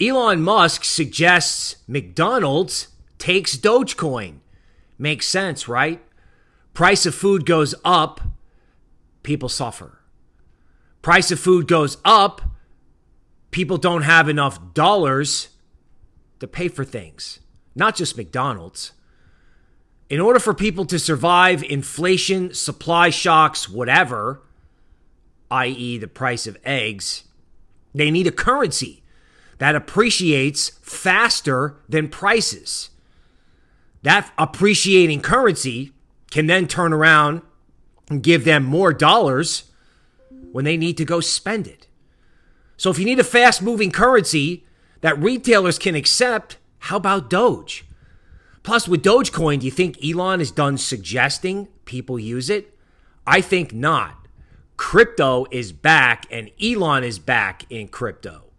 Elon Musk suggests McDonald's takes Dogecoin. Makes sense, right? Price of food goes up, people suffer. Price of food goes up, people don't have enough dollars to pay for things, not just McDonald's. In order for people to survive inflation, supply shocks, whatever, i.e., the price of eggs, they need a currency that appreciates faster than prices. That appreciating currency can then turn around and give them more dollars when they need to go spend it. So if you need a fast moving currency that retailers can accept, how about Doge? Plus, with Dogecoin, do you think Elon is done suggesting people use it? I think not. Crypto is back, and Elon is back in crypto.